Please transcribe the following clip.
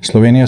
slovenija